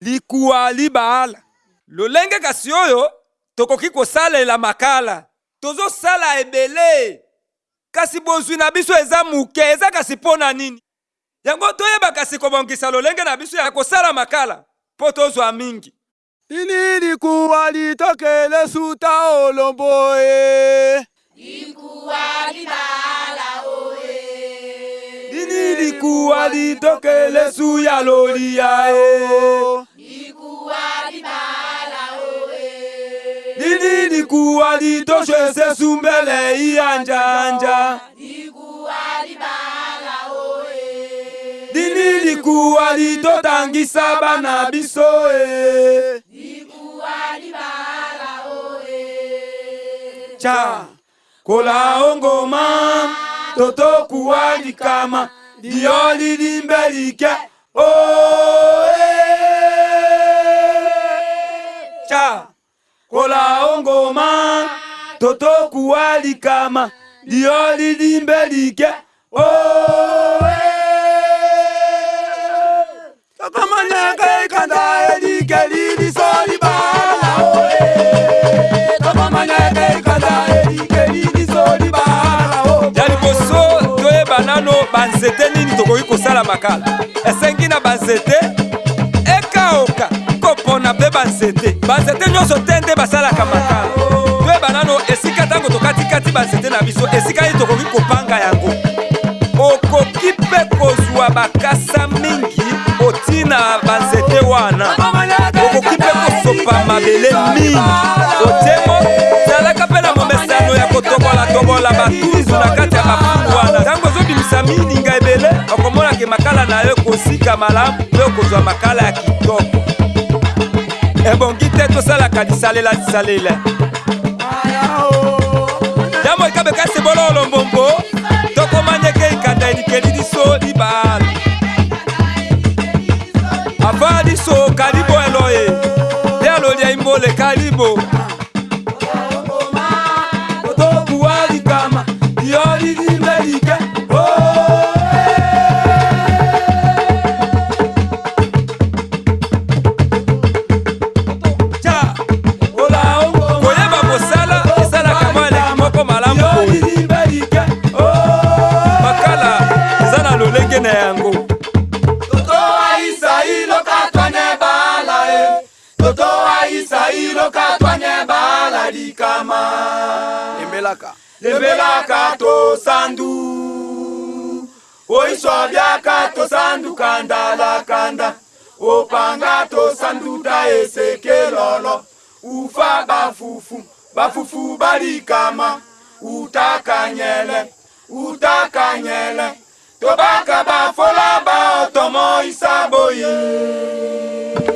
likuwa libala lolenge kasi oyo tokoki kosalela makala tozosala ebele kasi bozwi na biso eza moke eza kasi mpo na nini yango toyeba kasi kobongisa lolenge na biso ya kosala makala mpo tozwa mingi ini likuwa litokele suta olombo e likuwa libala oe eh? ini likuwa litokele su ya lolia e Ili kuwalitoshe sesu mbele iyanjanja dini likuwa litotangisa bana biso e ca kola ongoma totokuwa likama liyo lilimbe like oe ca kola ngoma totokuwalikama liyo lilimbe like owe tokomanaka ekanda elike liliso libala oe tokomanyaka ekanda elike liliso libala o ya liboso toyeba nano banzete nini tokoki kosala makala esengi na banzete ekaoka banzete banzete nyonso te nde basalaka makala toyeba nano esika ntango tokatikati banzete na biso esika nini tokoki kopanga yango okoki mpe kozwa bakasa mingi otina banzete wana okoki mpe kosopa mabele mingi otiemo zalaka mpe na momesano ya kotobola-tobola batunzu na kati ya bafuku wana ntango ozobimisa mininga ebele okomonake makala na yo ekosika malamu mpe okozwa makala ya kitoko ka lisalela lisalela yambo ekabe ka sebola olombombo tokoma ndenge ikanda elikeli liso libala avaa liso kalibo eloye te alolia imbole kalibo ndango toto aisa ilo katwane bala e toto aisa ilo katwane bala likama lembelaka lembelaka to sandu oiswa biaka to sandu kanda la kanda opanga to sandu ta esekelolo ufa bafufu bafufu balikama utakanyele utakanyele tobaka bafola baotomo isa boye